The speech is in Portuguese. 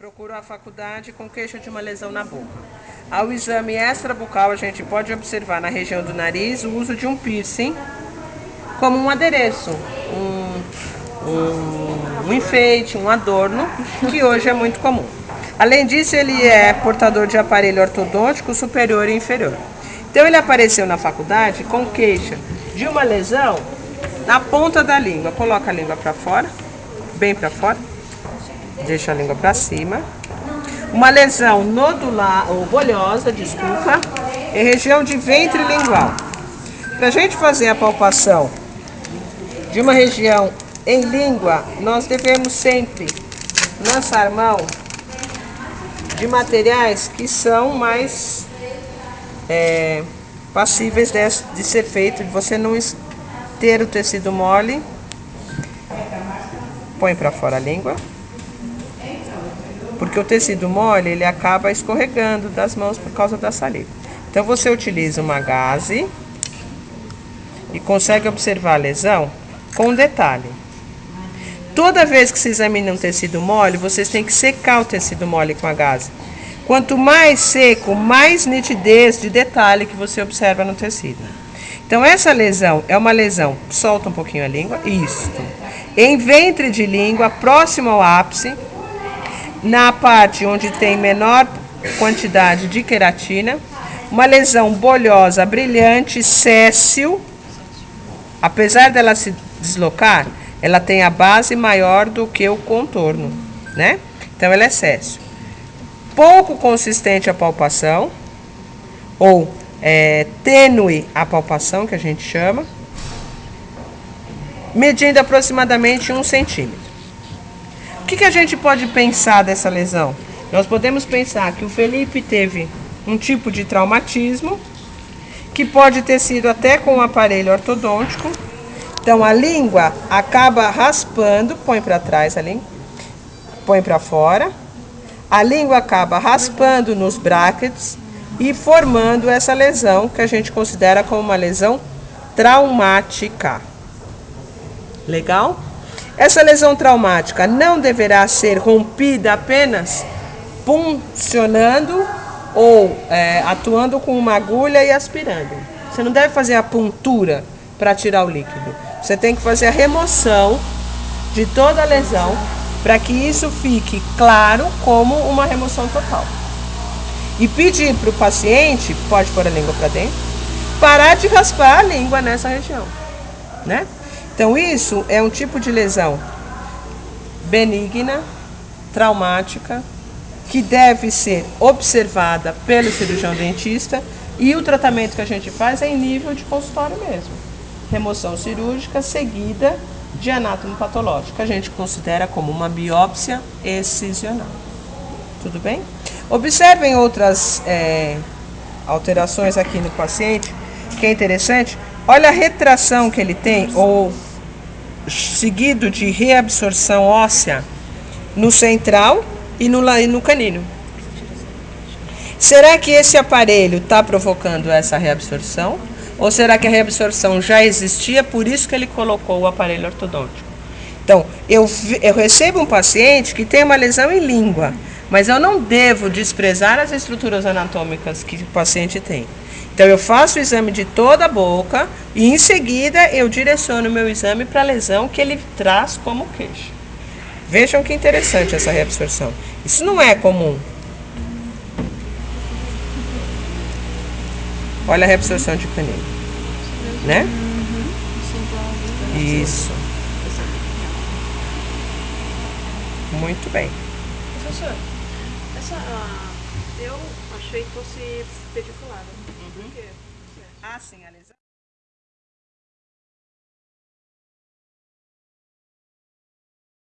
procurou a faculdade com queixa de uma lesão na boca. Ao exame extrabucal, a gente pode observar na região do nariz o uso de um piercing como um adereço, um, um, um enfeite, um adorno, que hoje é muito comum. Além disso, ele é portador de aparelho ortodôntico superior e inferior. Então, ele apareceu na faculdade com queixa de uma lesão na ponta da língua. Coloca a língua para fora, bem para fora Deixa a língua para cima. Uma lesão nodular, ou bolhosa, desculpa, em região de ventre lingual. Para a gente fazer a palpação de uma região em língua, nós devemos sempre lançar mão de materiais que são mais é, passíveis de, de ser feito, de você não ter o tecido mole. Põe para fora a língua porque o tecido mole ele acaba escorregando das mãos por causa da saliva. Então você utiliza uma gaze e consegue observar a lesão com detalhe. Toda vez que se examina um tecido mole, vocês têm que secar o tecido mole com a gaze. Quanto mais seco, mais nitidez de detalhe que você observa no tecido. Então essa lesão é uma lesão, solta um pouquinho a língua, isto. Em ventre de língua, próximo ao ápice, na parte onde tem menor quantidade de queratina, uma lesão bolhosa, brilhante, céssio, apesar dela se deslocar, ela tem a base maior do que o contorno, né? Então ela é céssio. Pouco consistente a palpação, ou é, tênue a palpação, que a gente chama, medindo aproximadamente um centímetro que, que a gente pode pensar dessa lesão? Nós podemos pensar que o Felipe teve um tipo de traumatismo, que pode ter sido até com um aparelho ortodôntico. Então a língua acaba raspando, põe para trás a língua, põe para fora. A língua acaba raspando nos brackets e formando essa lesão que a gente considera como uma lesão traumática. Legal? Essa lesão traumática não deverá ser rompida apenas puncionando ou é, atuando com uma agulha e aspirando. Você não deve fazer a puntura para tirar o líquido. Você tem que fazer a remoção de toda a lesão para que isso fique claro como uma remoção total. E pedir para o paciente, pode pôr a língua para dentro, parar de raspar a língua nessa região, né? Então, isso é um tipo de lesão benigna, traumática, que deve ser observada pelo cirurgião dentista e o tratamento que a gente faz é em nível de consultório mesmo. Remoção cirúrgica seguida de anátomo patológico, a gente considera como uma biópsia excisional. Tudo bem? Observem outras é, alterações aqui no paciente, que é interessante. Olha a retração que ele tem, ou seguido de reabsorção óssea no central e no, no canino. Será que esse aparelho está provocando essa reabsorção? Ou será que a reabsorção já existia, por isso que ele colocou o aparelho ortodôntico? Então, eu, eu recebo um paciente que tem uma lesão em língua, mas eu não devo desprezar as estruturas anatômicas que o paciente tem. Então eu faço o exame de toda a boca e em seguida eu direciono o meu exame para a lesão que ele traz como queixa. Vejam que interessante essa reabsorção. Isso não é comum. Olha a reabsorção de canino. Né? Isso. Muito bem. Professor, essa, uh, eu achei que fosse pediculada. Ah, sim, a lesão.